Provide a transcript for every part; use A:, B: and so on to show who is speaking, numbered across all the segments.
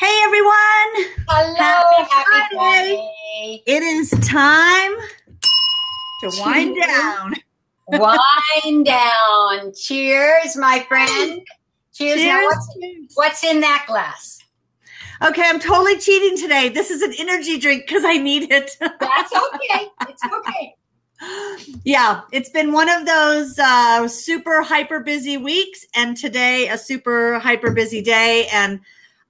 A: Hey everyone!
B: Hello, happy,
A: Friday.
B: Friday.
A: It is time to wind down.
B: Wind down. Cheers, my friend. Cheers. Now, what's, what's in that glass?
A: Okay, I'm totally cheating today. This is an energy drink because I need it.
B: That's okay. It's okay.
A: yeah, it's been one of those uh, super hyper busy weeks, and today a super hyper busy day. And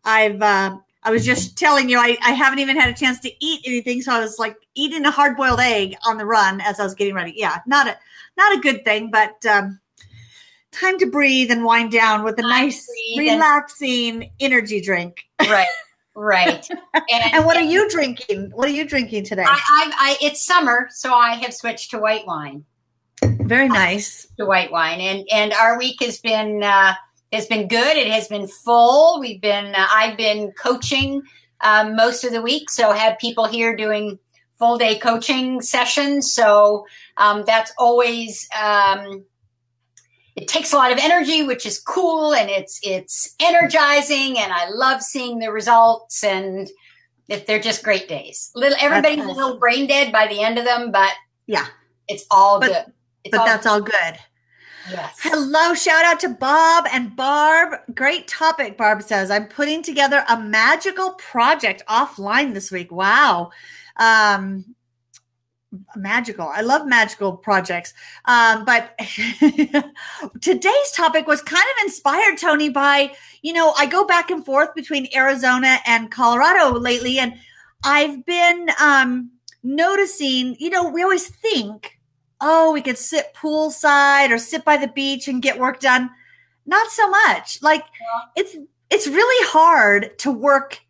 A: I've uh, I was just telling you I, I haven't even had a chance to eat anything, so I was like eating a hard boiled egg on the run as I was getting ready. Yeah, not a not a good thing, but um, time to breathe and wind down with a nice,
B: and-
A: relaxing energy drink.
B: Right. Right.
A: And what are you drinking? What are you drinking today?
B: I, I, I, it's summer, so I have switched to white wine.
A: Very nice.
B: To white wine, and and our week has been uh, has been good. It has been full. We've been uh, I've been coaching um, most of the week, so had people here doing full day coaching sessions. So um, that's always um, it takes a lot of energy, which is cool, and it's it's energizing, and I love seeing the results and. If they're just great days. Little everybody's a little brain dead by the end of them, but
A: Yeah,
B: it's all
A: But-
B: good. It's
A: but that's all good.
B: Yes.
A: Hello, shout out to Bob and Barb. Great topic, Barb says. I'm putting together a magical project offline this week. Wow. Um, magical. I love magical projects. Um, but today's topic was kind of inspired, Tony, by, you know, I go back and forth between Arizona and Colorado lately, and I've been um, noticing, you know, we always think, oh, we could sit poolside or sit by the beach and get work done. Not so much. Like it's it's really hard to work.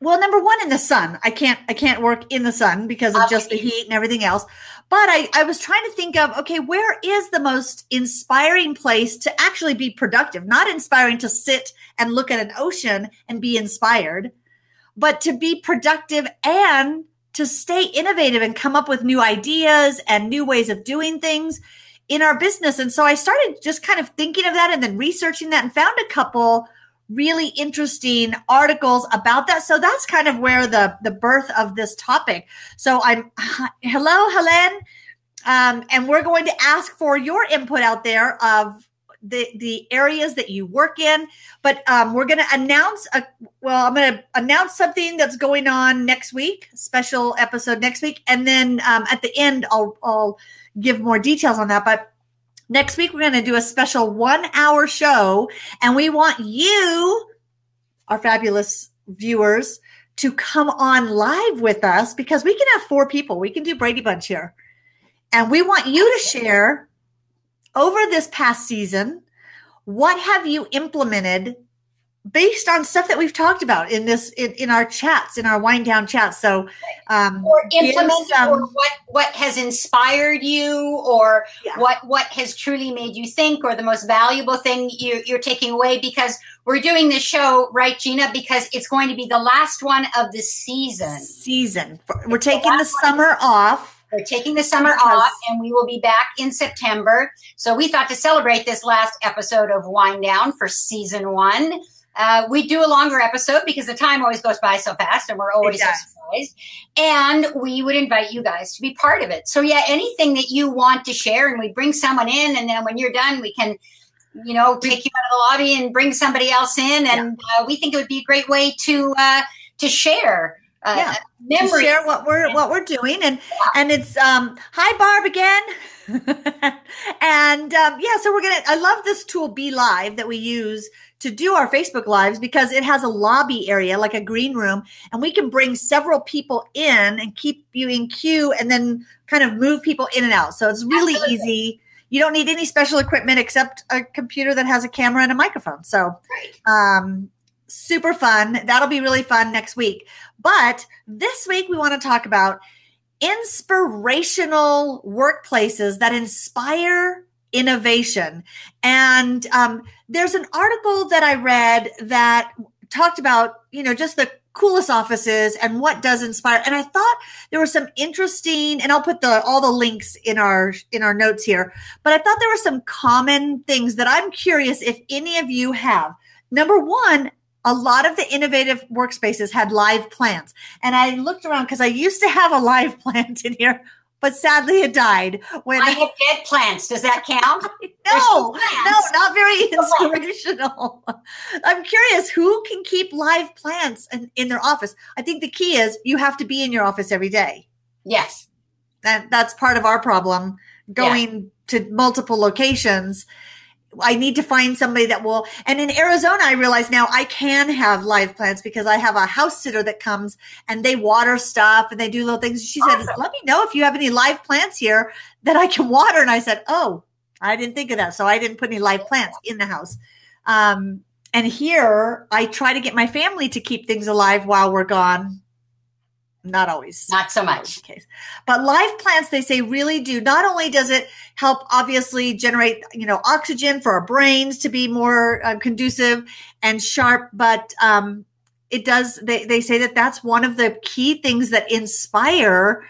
A: Well, number one, in the sun. I can't I can't work in the sun because of just the heat and everything else. But I, I was trying to think of okay, where is the most inspiring place to actually be productive? Not inspiring to sit and look at an ocean and be inspired, but to be productive and to stay innovative and come up with new ideas and new ways of doing things in our business. And so I started just kind of thinking of that and then researching that and found a couple really interesting articles about that. So that's kind of where the the birth of this topic. So I'm hello, Helen. Um, and we're going to ask for your input out there of the the areas that you work in. But um, we're going to announce a well, I'm going to announce something that's going on next week, special episode next week, and then um, at the end, I'll I'll give more details on that. But next week, we're going to do a special one hour show, and we want you, our fabulous viewers, to come on live with us because we can have four people. We can do Brady Bunch here, and we want you to share over this past season what have you implemented based on stuff that we've talked about in this in, in our chats in our wind down chats? So um
B: or implement
A: some-
B: or what what has inspired you or
A: Yeah.
B: what what has truly made you think or the most valuable thing you, you're taking away? Because we're doing this show right gina? Because it's going to be the last one of the season.
A: Season. We're taking the summer off
B: we're taking the summer off and we will be back in september so we thought to celebrate this last episode of wind down for season one uh, we do a longer episode because the time always goes by so fast and we're always so surprised. And we would invite you guys to be part of it. So, yeah, anything that you want to share, and we bring someone in, and then when you're done, we can, you know, take you out of the lobby and bring somebody else in. And uh, we think it would be a great way to uh, to share uh,
A: Yeah. to share what we're what we're doing and and it's um hi barb again. And um yeah so we're gonna i love this tool BeLive that we use to do our facebook lives because it has a lobby area like a green room and we can bring several people in and keep you in queue and then kind of move people in and out. So it's really
B: Absolutely.
A: easy. You don't need any special equipment except a computer that has a camera and a microphone. So um super fun that'll be really fun next week but this week we want to talk about inspirational workplaces that inspire innovation. And um, there's an article that I read that talked about, you know, just the coolest offices and what does inspire. And I thought there were some interesting, and I'll put the all the links in our in our notes here. But I thought there were some common things that I'm curious if any of you have. Number one, a lot of the innovative workspaces had live plants. And I looked around because I used to have a live plant in here, but sadly it died.
B: When I have dead plants. Does that count?
A: no, no, not very inspirational. I'm curious who can keep live plants in, in their office. I think the key is you have to be in your office every day.
B: Yes.
A: That that's part of our problem going yeah. to multiple locations I need to find somebody that will. And in Arizona, I realize now I can have live plants because I have a house sitter that comes and they water stuff and they do little things. She awesome. said, "Let me know if you have any live plants here that I can water." And I said, "Oh, I didn't think of that, so I didn't put any live plants in the house." Um, and here, I try to get my family to keep things alive while we're gone not always.
B: Not so much.
A: case. But live plants they say really do. Not only does it help obviously generate you know oxygen for our brains to be more uh, conducive and sharp but um, it does they, they say that that's one of the key things that inspire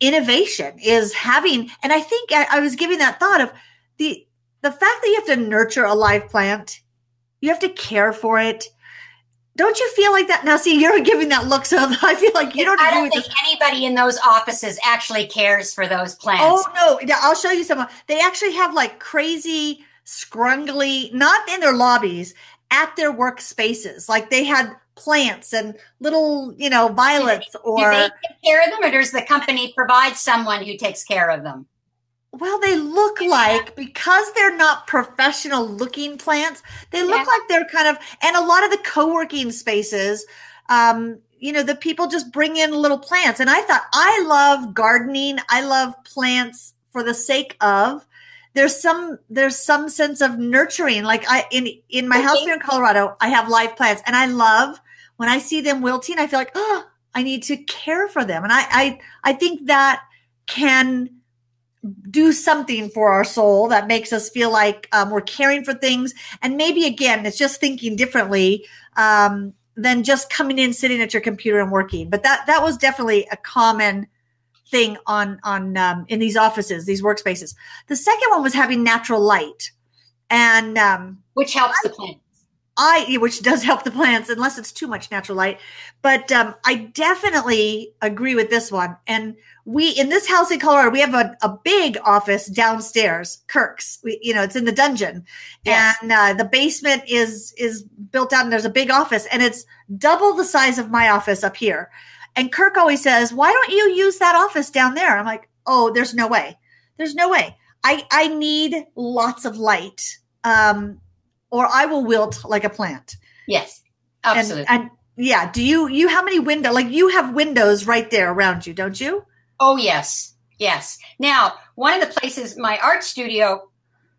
A: innovation is having and i think I, I was giving that thought of the the fact that you have to nurture a live plant you have to care for it don't you feel like that now? See, you're giving that look, so I feel like you don't.
B: I don't think this. anybody in those offices actually cares for those plants.
A: Oh no! I'll show you some. They actually have like crazy, scrungly, not in their lobbies, at their workspaces. Like they had plants and little, you know, violets. Or
B: do they take care of them, or does the company provide someone who takes care of them?
A: Well, they look like because they're not professional looking plants, they look yeah. like they're kind of, and a lot of the co working spaces, um, you know, the people just bring in little plants. And I thought, I love gardening. I love plants for the sake of. There's some there's some sense of nurturing. Like I in in my house here in Colorado, I have live plants, and I love when I see them wilting. I feel like oh, I need to care for them, and I I I think that can do something for our soul that makes us feel like um, we're caring for things. And maybe again, it's just thinking differently um, than just coming in, sitting at your computer and working. But that that was definitely a common thing on on um, in these offices, these workspaces. The second one was having natural light, and um,
B: which helps I, the plants.
A: I which does help the plants unless it's too much natural light. But um, I definitely agree with this one and we in this house in Colorado, we have a, a big office downstairs, Kirk's. We, you know, it's in the dungeon, yes. and uh, the basement is is built out, and there's a big office, and it's double the size of my office up here. And Kirk always says, "Why don't you use that office down there?" I'm like, "Oh, there's no way. There's no way. I I need lots of light, um, or I will wilt like a plant."
B: Yes, absolutely.
A: And, and yeah, do you you how many window like you have windows right there around you, don't you?
B: Oh, yes. Yes. Now, one of the places, my art studio,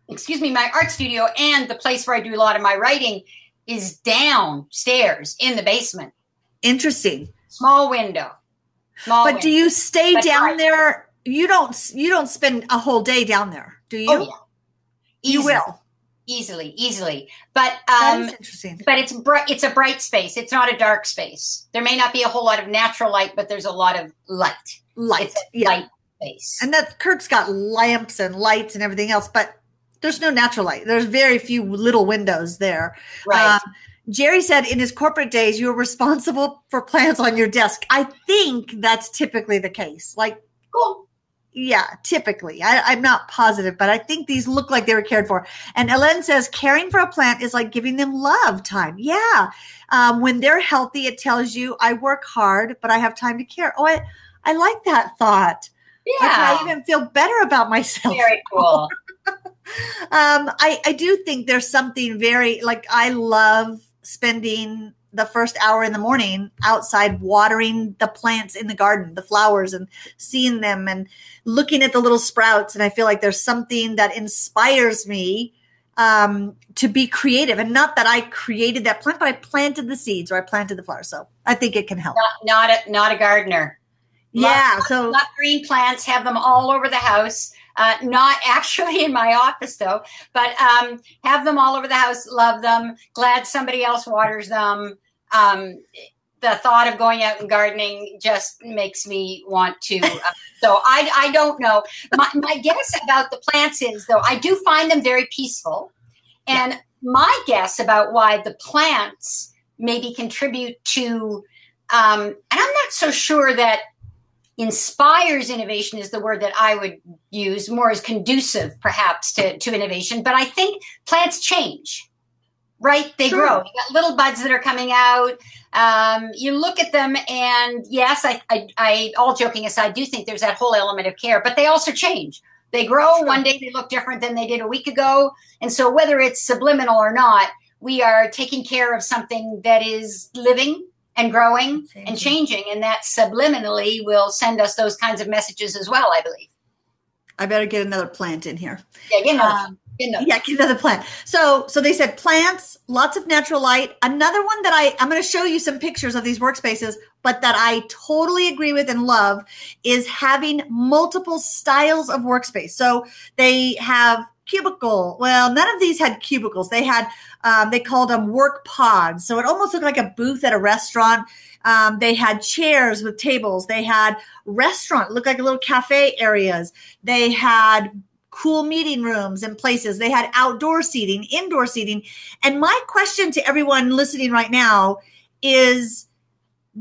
B: excuse me, my art studio and the place where I do a lot of my writing is downstairs in the basement.
A: Interesting.
B: Small window.
A: Small but window. do you stay That's down right. there? You don't you don't spend a whole day down there, do you? Oh, yeah. You will
B: easily, easily. But um. But it's bright. It's a bright space. It's not a dark space. There may not be a whole lot of natural light, but there's a lot of light.
A: Light, yeah. Light space. And that kirk's got lamps and lights and everything else, but there's no natural light. There's very few little windows there.
B: Right. Um,
A: Jerry said in his corporate days, you were responsible for plants on your desk. I think that's typically the case. Like, cool yeah, typically. I, am not positive, but I think these look like they were cared for. And Ellen says caring for a plant is like giving them love time. Yeah. Um, when they're healthy, it tells you I work hard, but I have time to care. Oh, I, I like that thought.
B: Yeah. Like
A: I even feel better about myself.
B: Very cool.
A: um, I, I do think there's something very like I love spending the first hour in the morning outside watering the plants in the garden, the flowers, and seeing them and looking at the little sprouts. And I feel like there's something that inspires me um, to be creative. And not that I created that plant, but I planted the seeds or I planted the flowers. So I think it can help.
B: Not, not a, not a gardener.
A: Yeah. Love, so
B: love green plants, have them all over the house. Uh, not actually in my office though, but um, have them all over the house. Love them. Glad somebody else waters them um, the thought of going out and gardening just makes me want to. Uh, so I, I don't know. My, my guess about the plants is, though, I do find them very peaceful. And my guess about why the plants maybe contribute to um, and i'm not so sure that inspires innovation is the word that I would use, more as conducive perhaps to, to innovation. But I think plants change, right? They sure. grow. You got little buds that are coming out. Um, you look at them, and yes, I, I, I, all joking aside, do think there's that whole element of care, but they also change. They grow. Sure. One day they look different than they did a week ago. And so, whether it's subliminal or not, we are taking care of something that is living and growing changing. and changing. And that subliminally will send us those kinds of messages as well, I believe.
A: I better get another plant in here.
B: Yeah, get another. Um,
A: yeah, get another plant. So, so they said plants, lots of natural light. Another one that I, I'm going to show you some pictures of these workspaces, but that I totally agree with and love is having multiple styles of workspace. So they have cubicle. Well, none of these had cubicles. They had, um, they called them work pods. So it almost looked like a booth at a restaurant. Um, they had chairs with tables. They had restaurant, looked like little cafe areas. They had cool meeting rooms and places. They had outdoor seating, indoor seating. And my question to everyone listening right now is,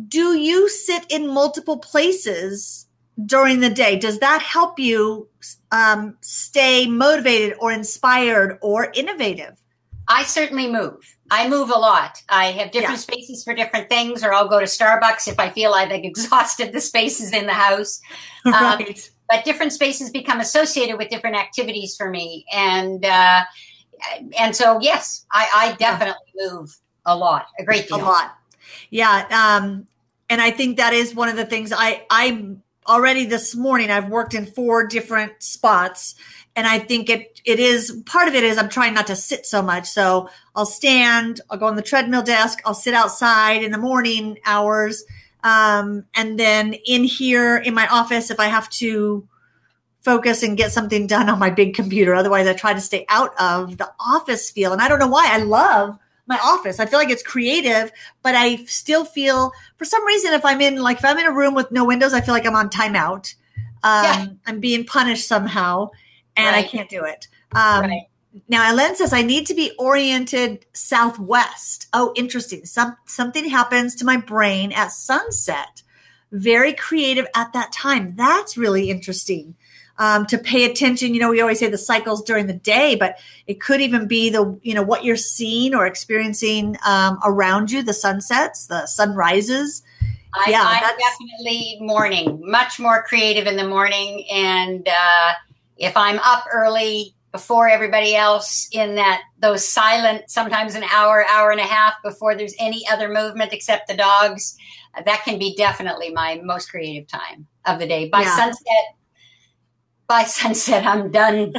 A: do you sit in multiple places during the day? Does that help you um, stay motivated or inspired or innovative?
B: I certainly move. I move a lot. I have different yeah. spaces for different things, or I'll go to Starbucks if I feel I've exhausted the spaces in the house. Right. Um, but different spaces become associated with different activities for me, and uh, and so yes, I, I definitely move a lot, a great deal,
A: a lot. Yeah, um, and I think that is one of the things I I'm already this morning I've worked in four different spots and I think it it is part of it is I'm trying not to sit so much. So I'll stand, I'll go on the treadmill desk, I'll sit outside in the morning hours. Um, and then in here in my office, if I have to focus and get something done on my big computer, otherwise I try to stay out of the office feel. And I don't know why I love my office. I feel like it's creative, but I still feel for some reason if I'm in like if I'm in a room with no windows, I feel like I'm on timeout. Um, yeah. I'm being punished somehow, and right. I can't do it. Um, right. Now, Ellen says I need to be oriented southwest. Oh, interesting. Some something happens to my brain at sunset. Very creative at that time. That's really interesting um, to pay attention. You know, we always say the cycles during the day, but it could even be the, you know, what you're seeing or experiencing um, around you, the sunsets, the sunrises.
B: I, yeah, I'm definitely morning, much more creative in the morning. And uh, if I'm up early before everybody else in that, those silent, sometimes an hour, hour and a half before there's any other movement except the dogs, that can be definitely my most creative time of the day. By yeah. sunset, by sunset, I'm done.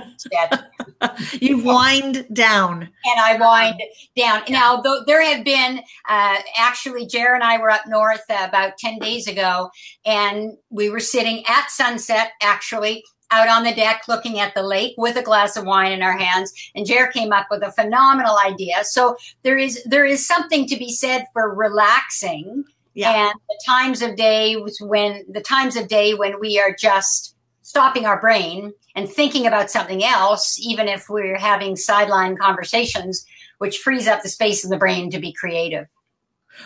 A: you wind down.
B: And I wind down. Now, though, there have been, uh, actually, Jer and I were up north uh, about 10 days ago, and we were sitting at sunset, actually, out on the deck looking at the lake with a glass of wine in our hands and Jer came up with a phenomenal idea. So there is there is something to be said for relaxing yeah. and the times of day when the times of day when we are just stopping our brain and thinking about something else, even if we're having sideline conversations, which frees up the space in the brain to be creative.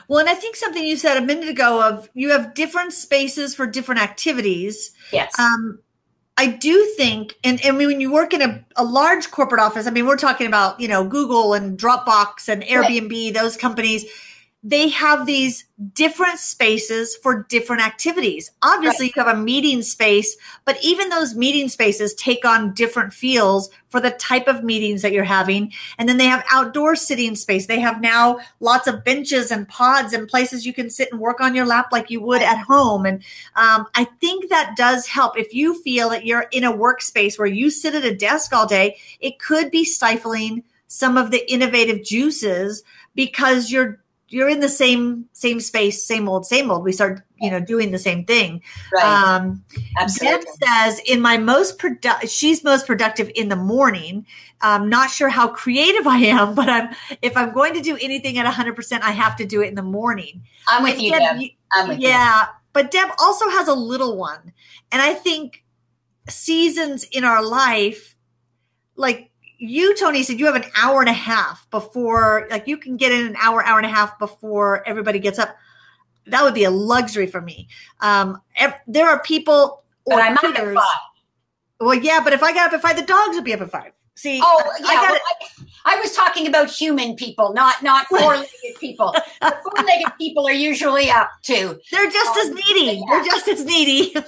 A: Well, and I think something you said a minute ago of you have different spaces for different activities.
B: Yes.
A: Um, I do think, and, and when you work in a, a large corporate office, I mean, we're talking about, you know, Google and Dropbox and Airbnb, right. those companies they have these different spaces for different activities. Obviously, right. you have a meeting space, but even those meeting spaces take on different feels for the type of meetings that you're having. And then they have outdoor sitting space. They have now lots of benches and pods and places you can sit and work on your lap like you would at home. And um, I think that does help. If you feel that you're in a workspace where you sit at a desk all day, it could be stifling some of the innovative juices because you're you're in the same same space, same old, same old. We start, you know, doing the same thing.
B: Right. Um,
A: Deb says, in my most productive, she's most productive in the morning. I'm not sure how creative I am, but I'm if I'm going to do anything at 100, percent I have to do it in the morning.
B: I'm with you, Deb. Deb. I'm with
A: yeah, you. but Deb also has a little one, and I think seasons in our life, like you, Tony, said you have an hour and a half before, like you can get in an hour, hour and a half before everybody gets up. That would be a luxury for me. Um, ev- there are people.
B: But I'm up at five.
A: Well, yeah, but if I got up at five, the dogs would be up at five. See,
B: Oh,
A: I
B: yeah.
A: got
B: well, I, I was talking about human people, not not four-legged people. The four-legged people are usually up too.
A: They're just as
B: Um,
A: needy.
B: yeah.
A: They're just as needy.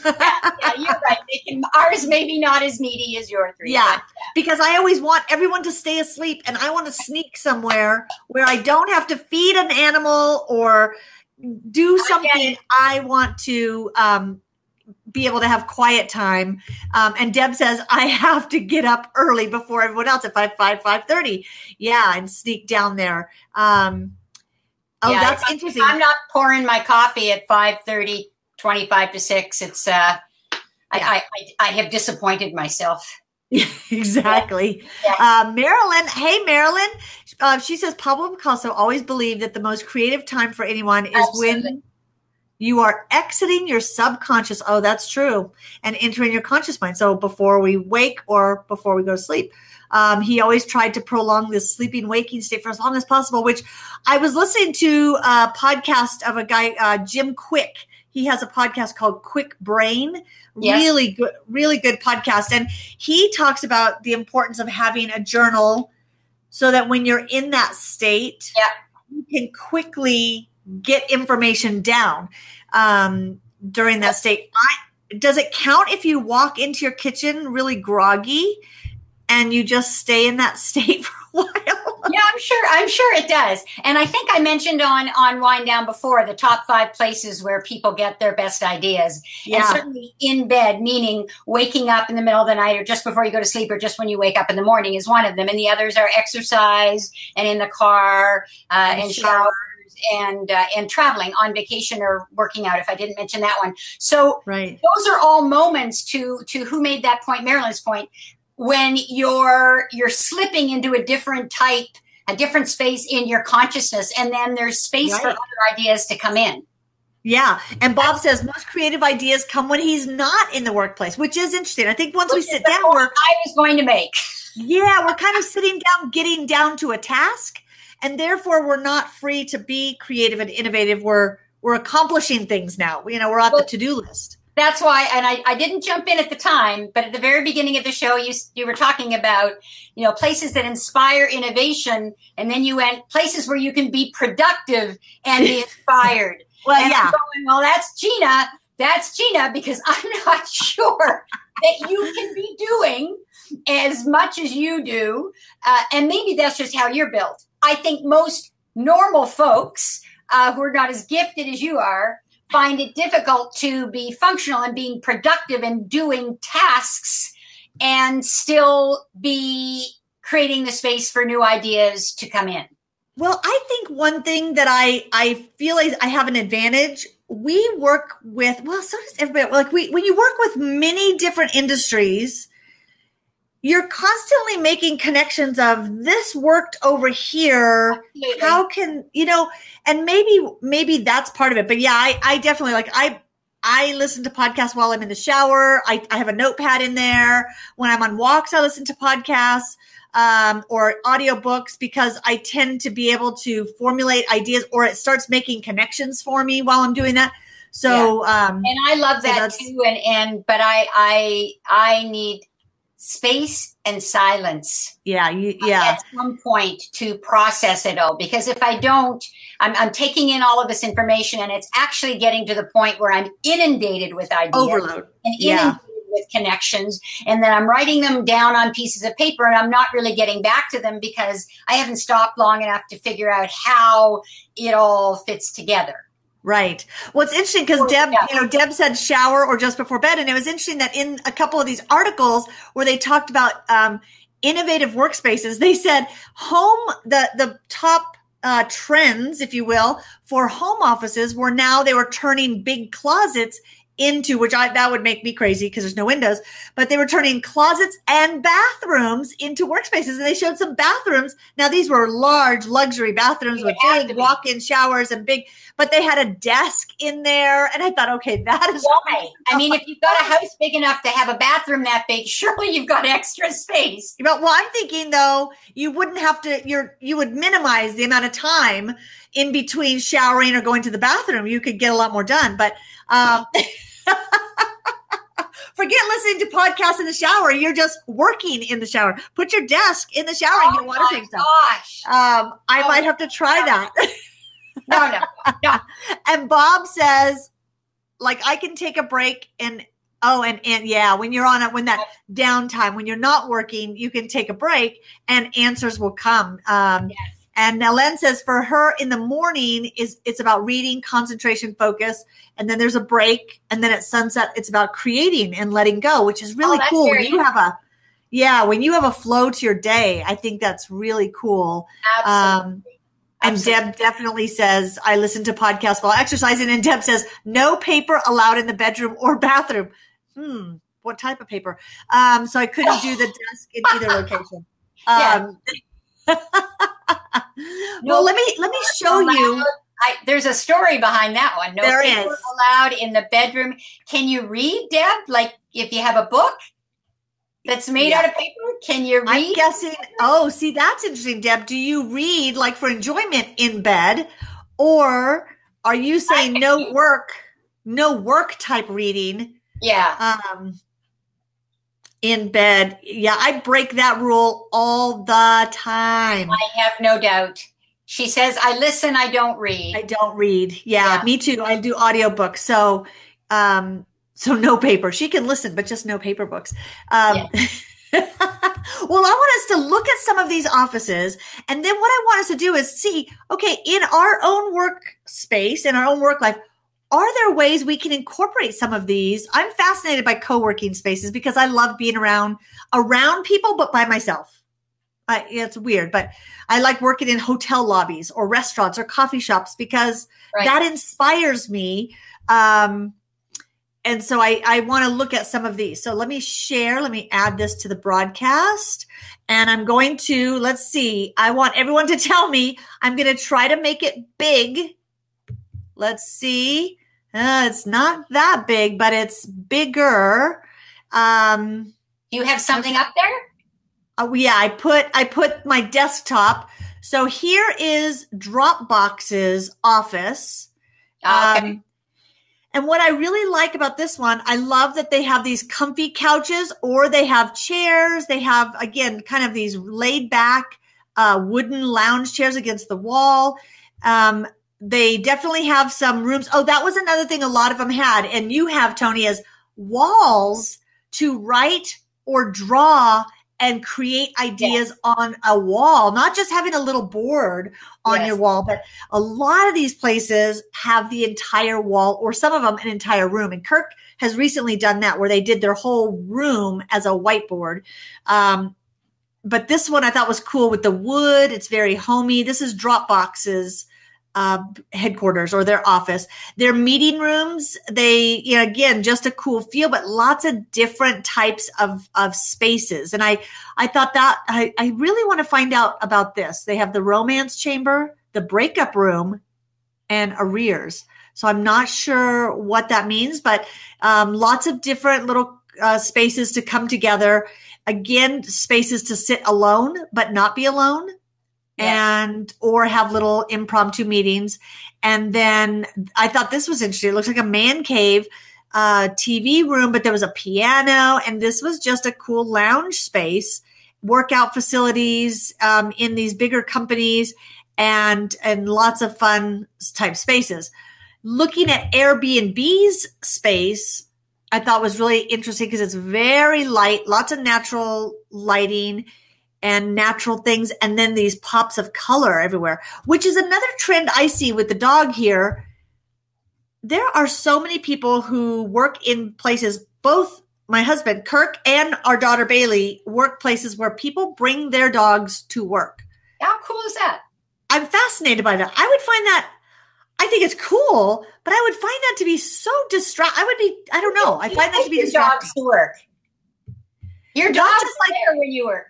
B: Yeah, you're right. They can, ours maybe not as needy as your three.
A: Yeah.
B: but-
A: because I always want everyone to stay asleep and I want to sneak somewhere where I don't have to feed an animal or do something
B: it.
A: I want to um, be able to have quiet time. Um, and Deb says I have to get up early before everyone else at 5, 5, 5.30. Yeah, and sneak down there. Um, oh,
B: Yeah,
A: that's
B: I'm-
A: interesting.
B: I'm not pouring my coffee at 5.30, 25 to 6. It's, uh,
A: Yeah.
B: I, I, I have disappointed myself.
A: exactly.
B: Yeah.
A: Uh, Marilyn, hey Marilyn, uh, she says Pablo Picasso always believed that the most creative time for anyone is when
B: Absolutely.
A: You are exiting your subconscious. Oh, that's true, and entering your conscious mind. So before we wake or before we go to sleep. Um, he always tried to prolong this sleeping waking state for as long as possible. Which I was listening to a podcast of a guy, uh, Jim Kwik. He has a podcast called Kwik Brain.
B: Yes.
A: Really good, really good podcast. And he talks about the importance of having a journal so that when you're in that state,
B: Yeah.
A: you can quickly get information down um, during that state. I, does it count if you walk into your kitchen really groggy and you just stay in that state for a while?
B: yeah, I'm sure. I'm sure it does. And I think I mentioned on on Wind Down before the top five places where people get their best ideas. And certainly in bed, meaning waking up in the middle of the night or just before you go to sleep or just when you wake up in the morning is one of them. And the others are exercise and in the car uh,
A: And
B: and
A: shower.
B: And uh, and traveling on vacation or working out. If I didn't mention that one, so
A: right.
B: those are all moments to to who made that point marilyn's point when you're you're slipping into a different type a different space in your consciousness and then there's space for other ideas to come in
A: Yeah. And Bob says most creative ideas come when he's not in the workplace, which is interesting. I think once we
B: Which is
A: sit down, we're
B: i was going to make
A: Yeah, we're kind of sitting down, getting down to a task, and therefore we're not free to be creative and innovative. We're we're accomplishing things now. You know, we're on the to do list.
B: that's why and I, I didn't jump in at the time but at the very beginning of the show you you were talking about you know places that inspire innovation and then you went places where you can be productive and be inspired
A: Well,
B: And
A: yeah,
B: going, well, that's Gina. That's Gina because I'm not sure that you can be doing as much as you do. Uh, and maybe that's just how you're built. I think most normal folks uh, who are not as gifted as you are find it difficult to be functional and being productive and doing tasks and still be creating the space for new ideas to come in.
A: Well, I think one thing that I I feel is I have an advantage. We work with well, so does everybody. Like we when you work with many different industries, you're constantly making connections of this worked over here.
B: Absolutely.
A: How can you know? And maybe maybe that's part of it. But yeah, I I definitely like I. I listen to podcasts while I'm in the shower. I, I have a notepad in there. When I'm on walks, I listen to podcasts um, or audiobooks because I tend to be able to formulate ideas or it starts making connections for me while I'm doing that. So, um,
B: and I love that
A: that's-
B: too. And and but I I I need space and silence
A: yeah, you, yeah,
B: at some point to process it all. Because if I don't, I'm I'm taking in all of this information, and it's actually getting to the point where I'm inundated with ideas
A: overload.
B: and
A: Yeah.
B: inundated with connections, and then I'm writing them down on pieces of paper, and I'm not really getting back to them because I haven't stopped long enough to figure out how it all fits together.
A: Right. Well, it's interesting because Deb,
B: yeah.
A: you know, Deb said shower or just before bed. And it was interesting that in a couple of these articles where they talked about um, innovative workspaces, they said home, the, the top uh, trends, if you will, for home offices were now they were turning big closets into which I that would make me crazy because there's no windows, but they were turning closets and bathrooms into workspaces. And they showed some bathrooms. Now these were large luxury bathrooms with big walk-in showers and big, but they had a desk in there. And I thought, okay, that is
B: why. I mean, if you've got a house big enough to have a bathroom that big, surely you've got extra space.
A: But well, I'm thinking though, you wouldn't have to. You're you would minimize the amount of time in between showering or going to the bathroom. You could get a lot more done, but. Um, Forget listening to podcasts in the shower. You're just working in the shower. Put your desk in the shower oh and get water things.
B: Gosh.
A: Um, I oh, might have to try that.
B: no, no, no.
A: and Bob says, like, I can take a break and oh, and and yeah, when you're on it, when that downtime, when you're not working, you can take a break and answers will come. Um, yes. And Ellen says for her in the morning is it's about reading, concentration, focus, and then there's a break, and then at sunset it's about creating and letting go, which is really oh, cool. When you have a yeah, when you have a flow to your day, I think that's really cool.
B: Absolutely. Um,
A: and Absolutely. Deb definitely says, I listen to podcasts while exercising. And Deb says, no paper allowed in the bedroom or bathroom. Hmm, what type of paper? Um, so I couldn't do the desk in either location. Um, well, let me let me show you.
B: I, there's a story behind that one. No there paper is. allowed in the bedroom. Can you read, Deb? Like if you have a book that's made yeah. out of paper, can you read?
A: I'm guessing. Oh, see, that's interesting, Deb. Do you read like for enjoyment in bed, or are you saying no work, no work type reading?
B: Yeah.
A: Um, in bed. Yeah, I break that rule all the time.
B: I have no doubt. She says, I listen, I don't read.
A: I don't read. Yeah, yeah. me too. I do audiobooks. So, um, so no paper. She can listen, but just no paper books. Um, yeah. well, I want us to look at some of these offices. And then what I want us to do is see, okay, in our own workspace, in our own work life, are there ways we can incorporate some of these? I'm fascinated by co-working spaces because I love being around around people, but by myself. I, it's weird, but I like working in hotel lobbies or restaurants or coffee shops because right. that inspires me. Um, and so I, I want to look at some of these. So let me share. Let me add this to the broadcast. And I'm going to, let's see, I want everyone to tell me, I'm going to try to make it big. Let's see. Uh, it's not that big, but it's bigger. Um,
B: you have something up there?
A: Oh yeah, I put I put my desktop. So here is Dropbox's office.
B: Oh, okay. Um,
A: and what I really like about this one, I love that they have these comfy couches or they have chairs. They have, again, kind of these laid back uh, wooden lounge chairs against the wall. Um, they definitely have some rooms. Oh, that was another thing a lot of them had. And you have, Tony, as walls to write or draw and create ideas yes. on a wall, not just having a little board on yes. your wall, but a lot of these places have the entire wall or some of them an entire room. And Kirk has recently done that where they did their whole room as a whiteboard. Um, but this one I thought was cool with the wood. It's very homey. This is Dropbox's uh, headquarters or their office. Their meeting rooms, they, you know, again, just a cool feel, but lots of different types of, of spaces. And I, I thought that I, I really want to find out about this. They have the romance chamber, the breakup room, and arrears. So I'm not sure what that means, but um, lots of different little uh, spaces to come together. Again, spaces to sit alone, but not be alone and or have little impromptu meetings. And then I thought this was interesting. It looks like a man cave uh, TV room, but there was a piano, and this was just a cool lounge space, workout facilities um, in these bigger companies, and and lots of fun type spaces. Looking at Airbnb's space, I thought was really interesting because it's very light, lots of natural lighting and natural things and then these pops of color everywhere which is another trend i see with the dog here there are so many people who work in places both my husband kirk and our daughter bailey work places where people bring their dogs to work
B: how cool is that
A: i'm fascinated by that i would find that I think it's cool, but I would find that to be so distract. I would be, I don't know. I find that to be distracting.
B: dogs to work. Your dog
A: just
B: like there when you work.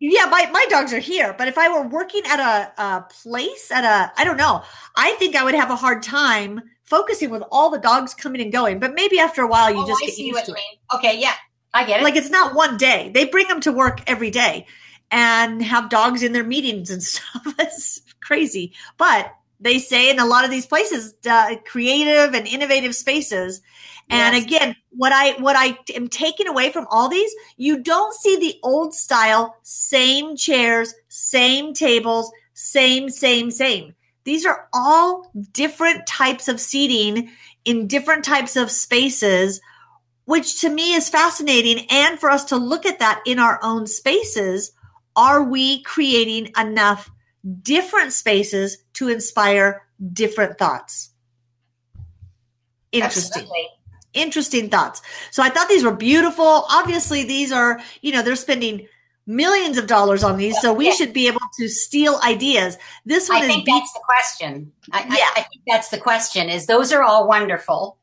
A: Yeah, my, my dogs are here, but if I were working at a, a place, at a, I don't know, I think I would have a hard time focusing with all the dogs coming and going. But maybe after a while, you
B: Oh,
A: just
B: I
A: get
B: see
A: used
B: what
A: to it.
B: Okay, yeah, I get it.
A: Like it's not one day. They bring them to work every day and have dogs in their meetings and stuff. It's crazy. But they say in a lot of these places, uh, creative and innovative spaces. And
B: Yes.
A: again, what I what I am taking away from all these, you don't see the old style, same chairs, same tables, same, same, same. These are all different types of seating in different types of spaces which to me is fascinating. And for us to look at that in our own spaces, are we creating enough different spaces to inspire different thoughts? Interesting.
B: Absolutely.
A: Interesting thoughts. So I thought these were beautiful. Obviously, these are, you know, they're spending millions of dollars on these. So we
B: Yeah.
A: should be able to steal ideas. This one
B: I
A: is
B: think
A: beat-
B: that's the question. I, I-
A: Yeah.
B: I, think that's the question. Is those are all wonderful,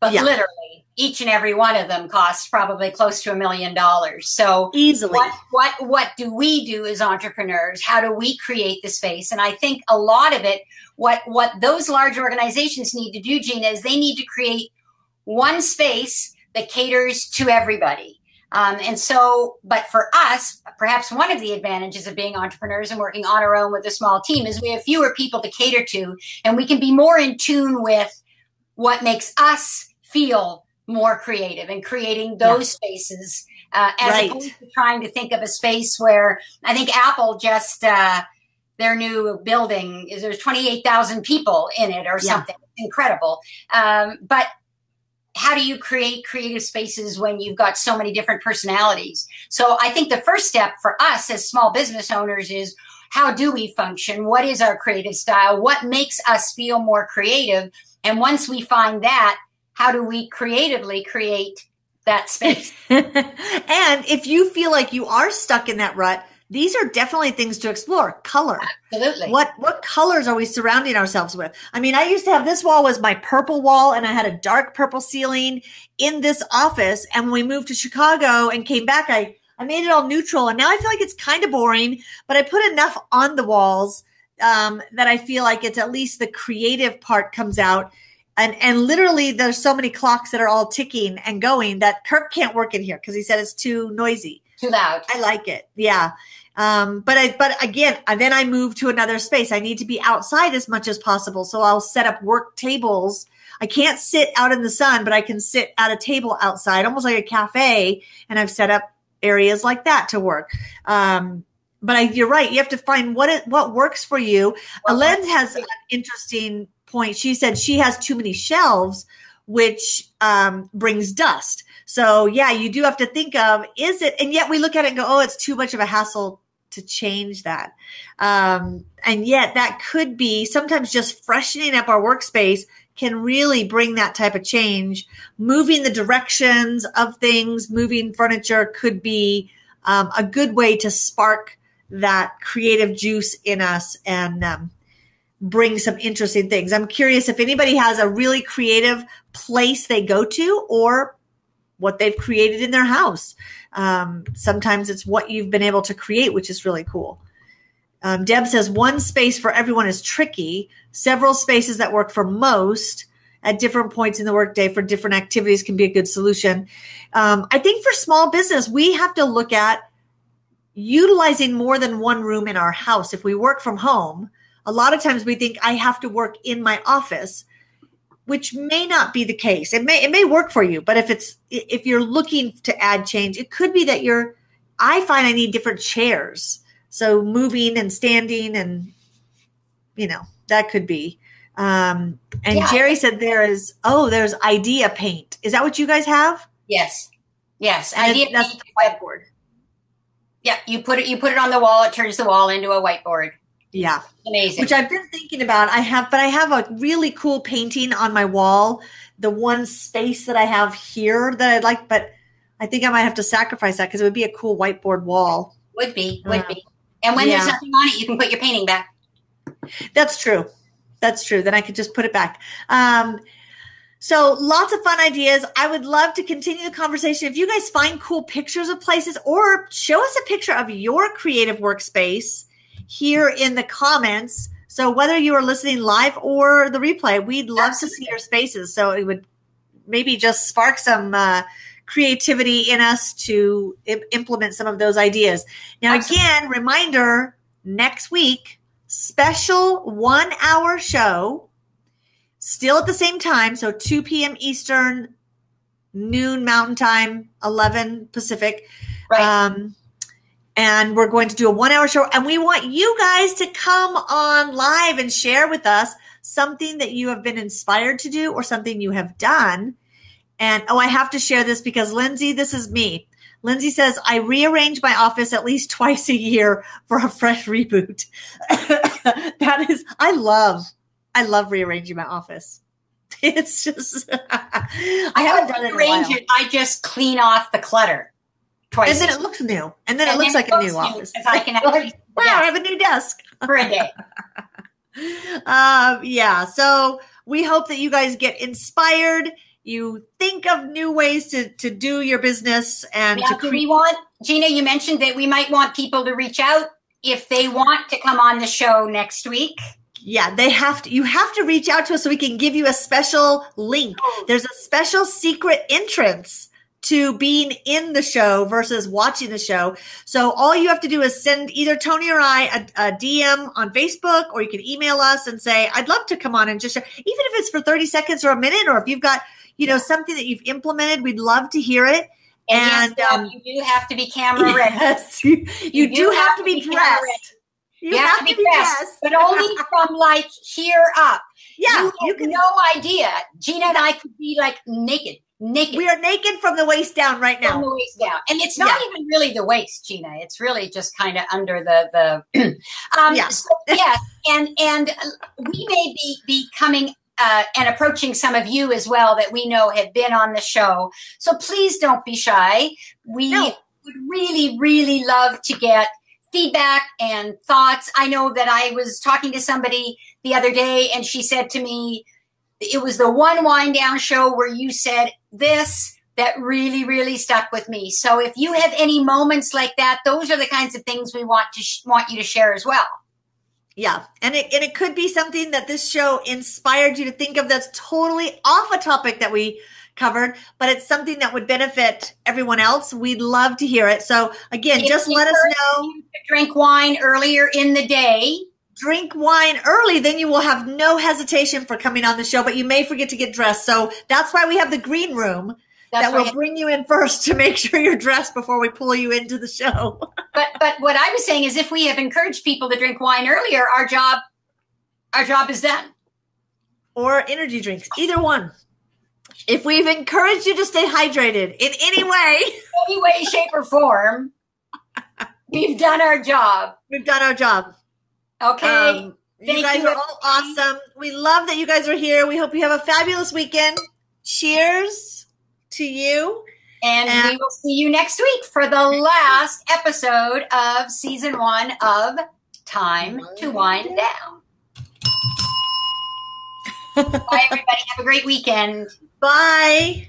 B: but
A: Yeah.
B: literally each and every one of them costs probably close to a million dollars. So
A: easily.
B: what what what do we do as entrepreneurs? How do we create the space? And I think a lot of it, what what those large organizations need to do, Gina, is they need to create one space that caters to everybody. Um, and so, but for us, perhaps one of the advantages of being entrepreneurs and working on our own with a small team is we have fewer people to cater to, and we can be more in tune with what makes us feel more creative and creating those spaces uh, as
A: Right.
B: opposed to trying to think of a space where I think Apple just uh, their new building is there's 28,000 people in it or
A: Yeah.
B: something incredible. Um, but how do you create creative spaces when you've got so many different personalities? So I think the first step for us as small business owners is how do we function? What is our creative style? What makes us feel more creative? And once we find that, how do we creatively create that space?
A: and if you feel like you are stuck in that rut, these are definitely things to explore. Color.
B: Absolutely.
A: What what colors are we surrounding ourselves with? I mean, I used to have this wall was my purple wall and I had a dark purple ceiling in this office and when we moved to Chicago and came back I I made it all neutral and now I feel like it's kind of boring, but I put enough on the walls um, that I feel like it's at least the creative part comes out. And and literally there's so many clocks that are all ticking and going that Kirk can't work in here because he said it's too noisy.
B: Too loud.
A: I like it. Yeah. Um, but I, but again, then I move to another space. I need to be outside as much as possible. So I'll set up work tables. I can't sit out in the sun, but I can sit at a table outside, almost like a cafe. And I've set up areas like that to work. Um, but I, you're right. You have to find what it, what works for you.
B: What
A: Ellen has an interesting point. She said she has too many shelves, which um, brings dust. So yeah, you do have to think of is it, and yet we look at it and go, oh, it's too much of a hassle to change that. Um, and yet that could be sometimes just freshening up our workspace can really bring that type of change. Moving the directions of things, moving furniture could be um, a good way to spark that creative juice in us and um, bring some interesting things. I'm curious if anybody has a really creative place they go to or what they've created in their house. Um, sometimes it's what you've been able to create, which is really cool. Um, Deb says one space for everyone is tricky. Several spaces that work for most at different points in the workday for different activities can be a good solution. Um, I think for small business, we have to look at utilizing more than one room in our house. If we work from home, a lot of times we think I have to work in my office, which may not be the case. It may it may work for you, but if it's if you're looking to add change, it could be that you're I find I need different chairs. So moving and standing and you know, that could be. Um, and
B: Yeah.
A: Jerry said there is oh, there's IdeaPaint. Is that what you guys have?
B: Yes. Yes.
A: And
B: Idea
A: that's
B: paint-
A: the whiteboard.
B: yeah. You put it. You put it on the wall. It turns the wall into a whiteboard.
A: Yeah.
B: Amazing.
A: which I've been thinking about. I have, but I have a really cool painting on my wall. The one space that I have here that I'd like, but I think I might have to sacrifice that because it would be a cool whiteboard wall.
B: would be. Would
A: Uh,
B: be. And when there's
A: yeah.
B: nothing on it, you can put your painting back.
A: That's true. That's true. Then I could just put it back. Um, so lots of fun ideas. I would love to continue the conversation. If you guys find cool pictures of places or show us a picture of your creative workspace here in the comments. So whether you are listening live or the replay, we'd love Absolutely. to see your spaces. So it would maybe just spark some uh, creativity in us to I- implement some of those ideas. Now, Absolutely. again, reminder next week, special one hour show, still at the same time. So 2 p.m. Eastern, noon Mountain Time, 11 Pacific. Right. Um, and we're going to do a one hour show. And we want you guys to come on live and share with us something that you have been inspired to do or something you have done and oh, I have to share this because Lindsay, this is me. Lindsay says, I rearrange my office at least twice a year for a fresh reboot. that is, I love, I love rearranging my office. It's just,
B: I, haven't done it. It. I just clean off the clutter
A: twice. And then it looks new. And then and it looks then like it a new office.
B: I can actually,
A: wow, I have a new desk
B: for a day.
A: um, yeah. So we hope that you guys get inspired you think of new ways to, to do your business and to
B: cre- we want gina you mentioned that we might want people to reach out if they want to come on the show next week
A: yeah they have to you have to reach out to us so we can give you a special link oh. there's a special secret entrance to being in the show versus watching the show. So all you have to do is send either Tony or I a, a, DM on Facebook, or you can email us and say, I'd love to come on and just share, even if it's for 30 seconds or a minute, or if you've got you know, something that you've implemented. We'd love to hear it.
B: And, and yes, um, you do have to be camera ready.
A: Yes, you, you, you do, do, have, have to, be, be dressed.
B: You, you have, have, to be, dressed, dressed. but only from like here up.
A: Yeah,
B: you, you can, no idea. Gina and I could be like naked naked.
A: We are naked from the waist down right now.
B: From the waist down, and it's not yeah. even really the waist, Gina. It's really just kind of under the the. um, yeah. So, yes, and and we may be be coming uh, and approaching some of you as well that we know have been on the show. So please don't be shy. We no. would really, really love to get feedback and thoughts. I know that I was talking to somebody the other day and she said to me, it was the one wind down show where you said this that really, really stuck with me. So if you have any moments like that, those are the kinds of things we want to sh- want you to share as well.
A: Yeah. And it, and it could be something that this show inspired you to think of that's totally off a topic that we covered, but it's something that would benefit everyone else. We'd love to hear it. So again, if just let us know.
B: Drink wine earlier in the day.
A: Drink wine early, then you will have no hesitation for coming on the show, but you may forget to get dressed. So that's why we have the green room that's that right. will bring you in first to make sure you're dressed before we pull you into the show.
B: but but what I was saying is if we have encouraged people to drink wine earlier, our job our job is done.
A: Or energy drinks, either one. If we've encouraged you to stay hydrated in any way,
B: any way, shape, or form, we've done our job.
A: We've done our job.
B: Okay. Um,
A: you guys you. are all awesome. We love that you guys are here. We hope you have a fabulous weekend. Cheers to you.
B: And, and, we will see you next week for the last episode of season one of Time to Wind Down. Bye, everybody. Have a great weekend.
A: Bye.